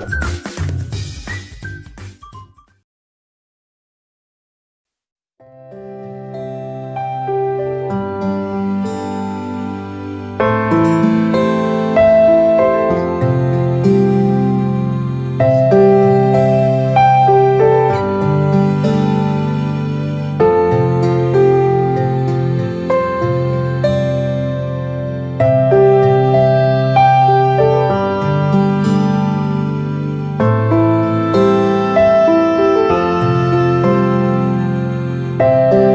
you you